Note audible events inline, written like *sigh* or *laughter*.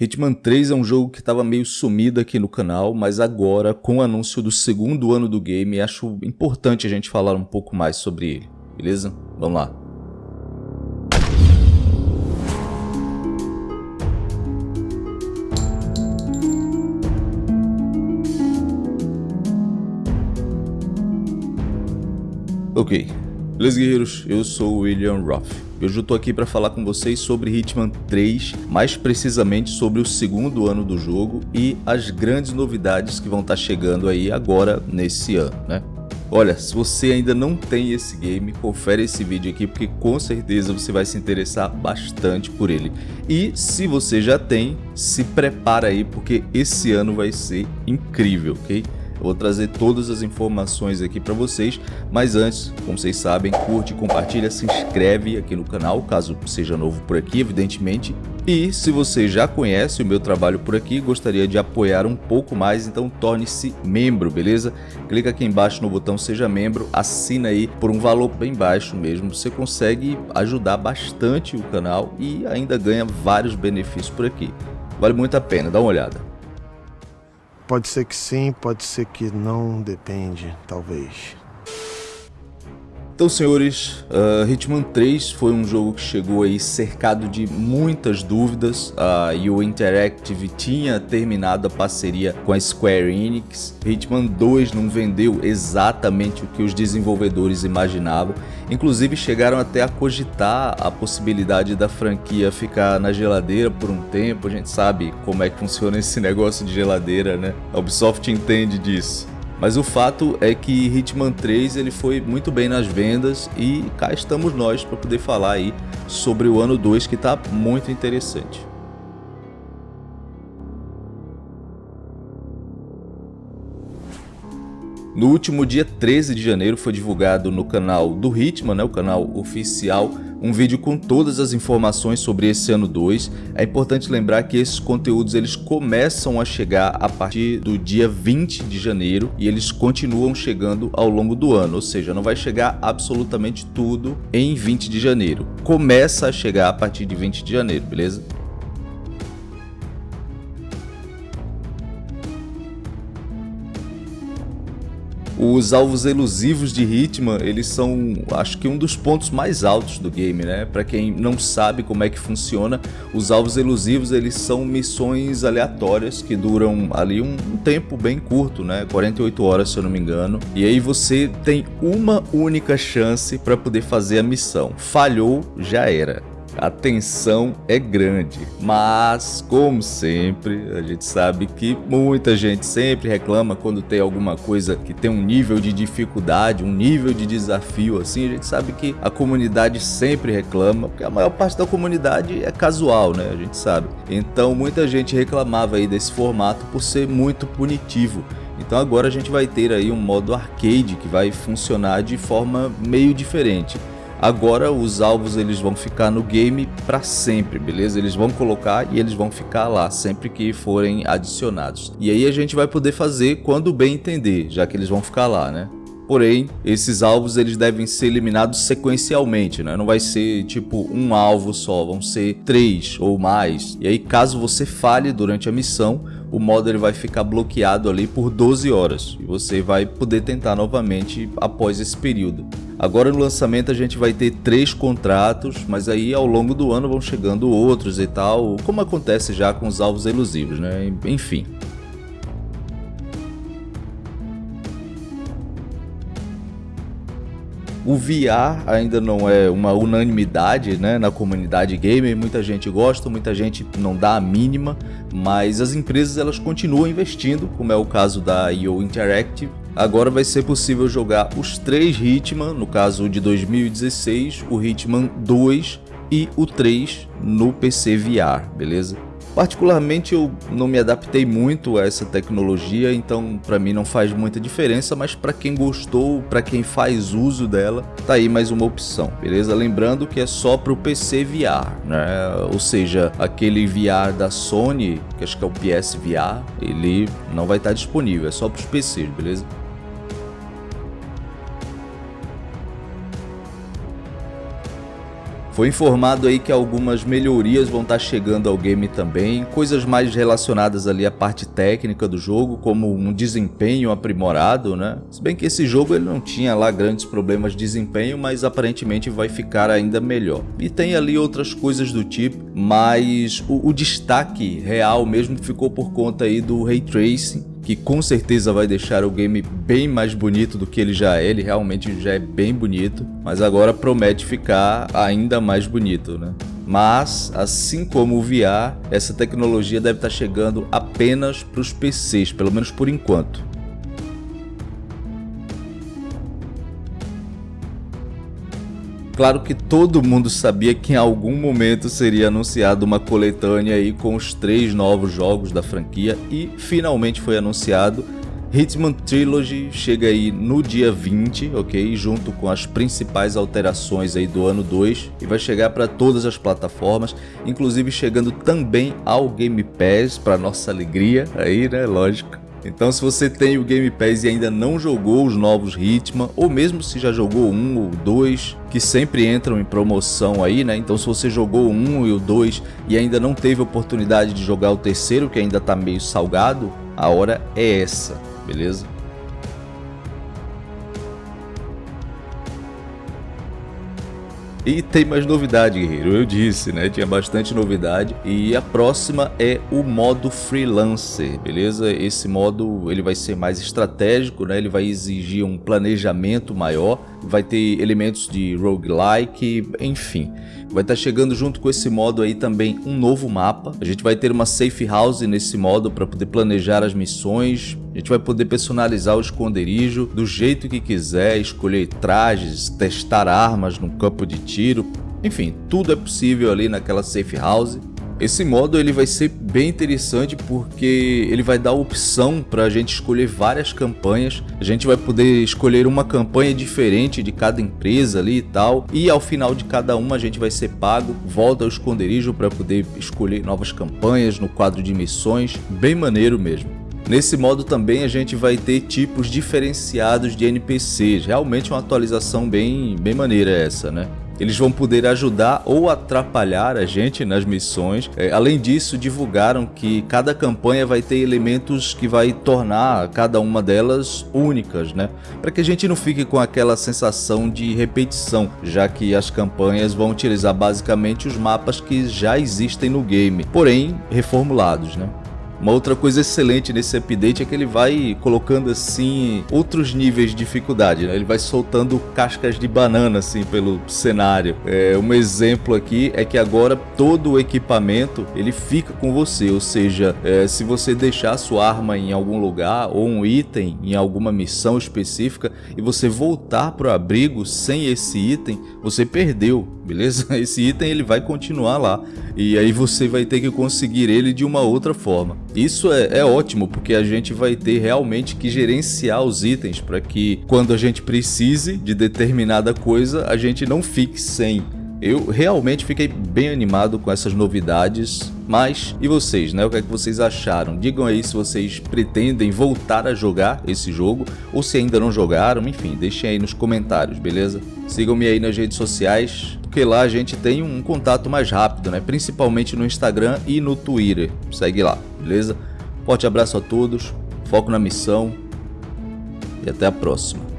Hitman 3 é um jogo que estava meio sumido aqui no canal, mas agora, com o anúncio do segundo ano do game, acho importante a gente falar um pouco mais sobre ele, beleza? Vamos lá. Ok, beleza guerreiros? Eu sou o William Roth. Hoje eu tô aqui para falar com vocês sobre Hitman 3, mais precisamente sobre o segundo ano do jogo e as grandes novidades que vão estar tá chegando aí agora nesse ano, né? Olha, se você ainda não tem esse game, confere esse vídeo aqui porque com certeza você vai se interessar bastante por ele. E se você já tem, se prepara aí porque esse ano vai ser incrível, ok? Eu vou trazer todas as informações aqui para vocês, mas antes, como vocês sabem, curte, compartilha, se inscreve aqui no canal, caso seja novo por aqui, evidentemente. E se você já conhece o meu trabalho por aqui e gostaria de apoiar um pouco mais, então torne-se membro, beleza? Clica aqui embaixo no botão seja membro, assina aí por um valor bem baixo mesmo. Você consegue ajudar bastante o canal e ainda ganha vários benefícios por aqui. Vale muito a pena, dá uma olhada. Pode ser que sim, pode ser que não, depende, talvez. Então, senhores, uh, Hitman 3 foi um jogo que chegou aí cercado de muitas dúvidas. Uh, Interactive tinha terminado a parceria com a Square Enix. Hitman 2 não vendeu exatamente o que os desenvolvedores imaginavam. Inclusive chegaram até a cogitar a possibilidade da franquia ficar na geladeira por um tempo. A gente sabe como é que funciona esse *laughs* negócio de geladeira, né? A Ubisoft entende disso. Mas o fato é que Hitman 3 ele foi muito bem nas vendas e cá estamos nós para poder falar aí sobre o ano 2 que está muito interessante. No último dia 13 de janeiro foi divulgado no canal do Hitman, né, o canal oficial, um vídeo com todas as informações sobre esse ano 2. É importante lembrar que esses conteúdos eles começam a chegar a partir do dia 20 de janeiro e eles continuam chegando ao longo do ano, ou seja, não vai chegar absolutamente tudo em 20 de janeiro. Começa a chegar a partir de 20 de janeiro, beleza? Os alvos elusivos de Hitman, eles são, acho que um dos pontos mais altos do game, né? Para quem não sabe como é que funciona, os alvos elusivos, eles são missões aleatórias que duram ali um, tempo bem curto, né? 48 horas, se eu não me engano. E aí você tem uma única chance para poder fazer a missão. Falhou, já era a tensão é grande. Mas, como sempre, a gente sabe que muita gente sempre reclama quando tem alguma coisa que tem um nível de dificuldade, um nível de desafio assim, a gente sabe que a comunidade sempre reclama, porque a maior parte da comunidade é casual, né? A gente sabe. Então, muita gente reclamava aí desse formato por ser muito punitivo. Então agora a gente vai ter aí um modo arcade que vai funcionar de forma meio diferente. Agora os alvos eles vão ficar no game para sempre, beleza? Eles vão colocar e eles vão ficar lá sempre que forem adicionados. E aí a gente vai poder fazer quando bem entender, já que eles vão ficar lá, né? Porém, esses alvos eles devem ser eliminados sequencialmente, né? Não vai ser tipo um alvo só, vão ser três ou mais. E aí caso você falhe durante a missão, o modo ele vai ficar bloqueado ali por 12 horas e você vai poder tentar novamente após esse período. Agora no lançamento a gente vai ter três contratos, mas aí ao longo do ano vão chegando outros e tal, como acontece já com os alvos elusivos, né? Enfim. O VR ainda não é uma unanimidade né, na comunidade gamer, muita gente gosta, muita gente não dá a mínima, mas as empresas elas continuam investindo, como é o caso da IO Interactive. Agora vai ser possível jogar os três Hitman, no caso de 2016, o Hitman 2 e o 3 no PC VR, beleza? Particularmente eu não me adaptei muito a essa tecnologia, então para mim não faz muita diferença, mas para quem gostou, para quem faz uso dela, tá aí mais uma opção, beleza? Lembrando que é só para o PC VR, né? Ou seja, aquele VR da Sony, que acho que é o PS VR, ele não vai estar disponível, é só para PCs, beleza? Foi informado aí que algumas melhorias vão estar tá chegando ao game também, coisas mais relacionadas ali à parte técnica do jogo, como um desempenho aprimorado, né? Se bem que esse jogo ele não tinha lá grandes problemas de desempenho, mas aparentemente vai ficar ainda melhor. E tem ali outras coisas do tipo, mas o, o destaque real mesmo ficou por conta aí do Ray Tracing, que com certeza vai deixar o game bem mais bonito do que ele já é, ele realmente já é bem bonito, mas agora promete ficar ainda mais bonito, né? Mas, assim como o VR, essa tecnologia deve estar chegando apenas para os PCs, pelo menos por enquanto. Claro que todo mundo sabia que em algum momento seria anunciado uma coletânea aí com os três novos jogos da franquia e finalmente foi anunciado. Hitman Trilogy chega aí no dia 20, ok? Junto com as principais alterações aí do ano 2 e vai chegar para todas as plataformas, inclusive chegando também ao Game Pass, para nossa alegria aí, né? Lógico. Então se você tem o Game Pass e ainda não jogou os novos Hitman, ou mesmo se já jogou um ou dois, que sempre entram em promoção aí, né? Então se você jogou um e o dois e ainda não teve oportunidade de jogar o terceiro, que ainda tá meio salgado, a hora é essa, beleza? E tem mais novidade, guerreiro. Eu disse, né? Tinha bastante novidade. E a próxima é o modo freelancer, beleza? Esse modo ele vai ser mais estratégico, né? Ele vai exigir um planejamento maior, vai ter elementos de roguelike, enfim. Vai estar tá chegando junto com esse modo aí também um novo mapa. A gente vai ter uma safe house nesse modo para poder planejar as missões. A gente vai poder personalizar o esconderijo do jeito que quiser, escolher trajes, testar armas no campo de tiro. Enfim, tudo é possível ali naquela safe house. Esse modo ele vai ser bem interessante porque ele vai dar opção para a gente escolher várias campanhas. A gente vai poder escolher uma campanha diferente de cada empresa ali e tal. E ao final de cada uma a gente vai ser pago, volta ao esconderijo para poder escolher novas campanhas no quadro de missões. Bem maneiro mesmo. Nesse modo também a gente vai ter tipos diferenciados de NPCs, realmente uma atualização bem, bem maneira essa, né? Eles vão poder ajudar ou atrapalhar a gente nas missões. É, além disso, divulgaram que cada campanha vai ter elementos que vai tornar cada uma delas únicas, né? Para que a gente não fique com aquela sensação de repetição, já que as campanhas vão utilizar basicamente os mapas que já existem no game, porém reformulados, né? Uma outra coisa excelente nesse update é que ele vai colocando assim outros níveis de dificuldade, né? Ele vai soltando cascas de banana assim pelo cenário. É, um exemplo aqui é que agora todo o equipamento ele fica com você, ou seja, é, se você deixar sua arma em algum lugar ou um item em alguma missão específica e você voltar para o abrigo sem esse item, você perdeu, beleza? *laughs* Esse item ele vai continuar lá e aí você vai ter que conseguir ele de uma outra forma. Isso é, é ótimo porque a gente vai ter realmente que gerenciar os itens para que quando a gente precise de determinada coisa a gente não fique sem. Eu realmente fiquei bem animado com essas novidades, mas e vocês, né? O que é que vocês acharam? Digam aí se vocês pretendem voltar a jogar esse jogo ou se ainda não jogaram, enfim, deixem aí nos comentários, beleza? Sigam-me aí nas redes sociais, porque lá a gente tem um contato mais rápido, né? Principalmente no Instagram e no Twitter. Segue lá, beleza? Forte abraço a todos, foco na missão e até a próxima.